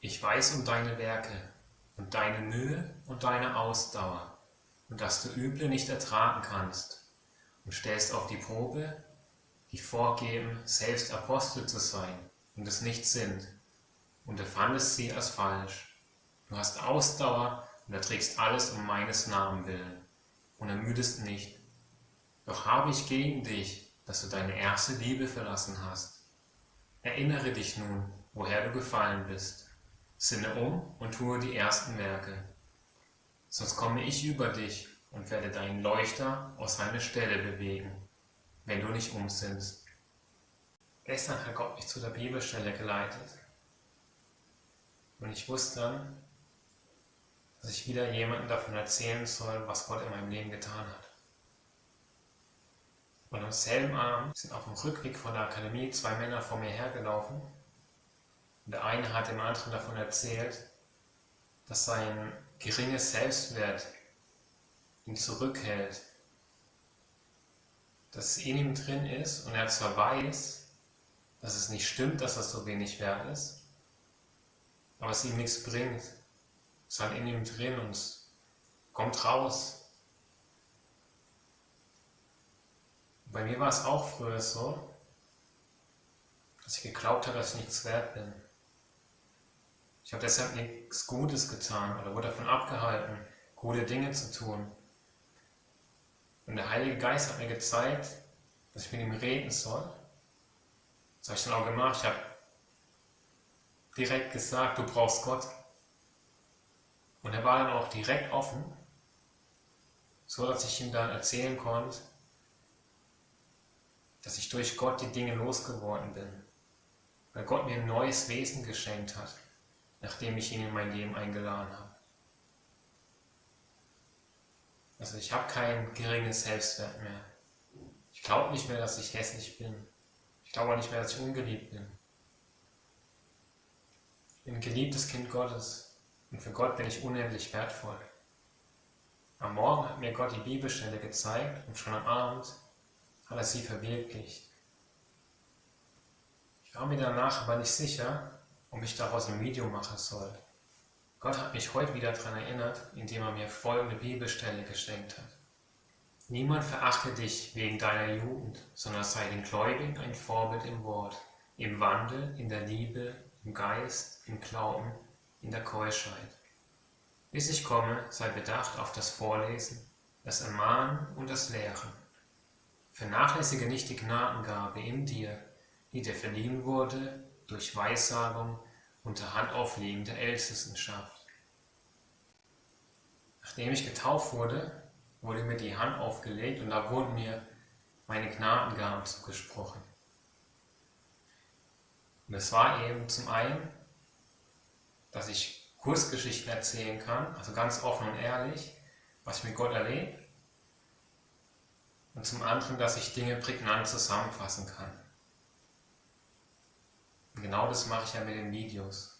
Ich weiß um deine Werke und deine Mühe und deine Ausdauer und dass du Üble nicht ertragen kannst und stellst auf die Probe, die vorgeben, selbst Apostel zu sein und es nicht sind, und erfandest sie als falsch. Du hast Ausdauer und erträgst alles um meines Namen willen und ermüdest nicht. Doch habe ich gegen dich, dass du deine erste Liebe verlassen hast. Erinnere dich nun, woher du gefallen bist. Sinne um und tue die ersten Werke. Sonst komme ich über dich und werde deinen Leuchter aus seiner Stelle bewegen, wenn du nicht umsinnst. Gestern hat Gott mich zu der Bibelstelle geleitet. Und ich wusste dann, dass ich wieder jemandem davon erzählen soll, was Gott in meinem Leben getan hat. Und am selben Abend sind auf dem Rückweg von der Akademie zwei Männer vor mir hergelaufen. Und der eine hat dem anderen davon erzählt, dass sein geringes Selbstwert ihn zurückhält. Dass es in ihm drin ist und er zwar weiß, dass es nicht stimmt, dass er so wenig wert ist, aber es ihm nichts bringt. Es ist halt in ihm drin und es kommt raus. Bei mir war es auch früher so, dass ich geglaubt habe, dass ich nichts wert bin. Ich habe deshalb nichts Gutes getan oder wurde davon abgehalten, gute Dinge zu tun. Und der Heilige Geist hat mir gezeigt, dass ich mit ihm reden soll. Das habe ich dann auch gemacht. Ich habe direkt gesagt, du brauchst Gott. Und er war dann auch direkt offen, so dass ich ihm dann erzählen konnte, dass ich durch Gott die Dinge losgeworden bin, weil Gott mir ein neues Wesen geschenkt hat, nachdem ich ihn in mein Leben eingeladen habe. Also ich habe kein geringes Selbstwert mehr. Ich glaube nicht mehr, dass ich hässlich bin. Ich glaube nicht mehr, dass ich ungeliebt bin. Ich bin ein geliebtes Kind Gottes und für Gott bin ich unendlich wertvoll. Am Morgen hat mir Gott die Bibelstelle gezeigt und schon am Abend hat er sie verwirklicht. Ich war mir danach aber nicht sicher, ob ich daraus ein Video machen soll. Gott hat mich heute wieder daran erinnert, indem er mir folgende Bibelstelle geschenkt hat. Niemand verachte dich wegen deiner Jugend, sondern sei den Gläubigen ein Vorbild im Wort, im Wandel, in der Liebe, im Geist, im Glauben, in der Keuschheit. Bis ich komme, sei bedacht auf das Vorlesen, das Ermahnen und das Lehren. Vernachlässige nicht die Gnadengabe in dir, die dir verliehen wurde durch Weissagung unter Handauflegen der Ältestenschaft. Nachdem ich getauft wurde, wurde mir die Hand aufgelegt und da wurden mir meine Gnadengaben zugesprochen. Und es war eben zum einen, dass ich Kursgeschichten erzählen kann, also ganz offen und ehrlich, was ich mit Gott erlebe, und zum anderen, dass ich Dinge prägnant zusammenfassen kann. Genau das mache ich ja mit den Videos.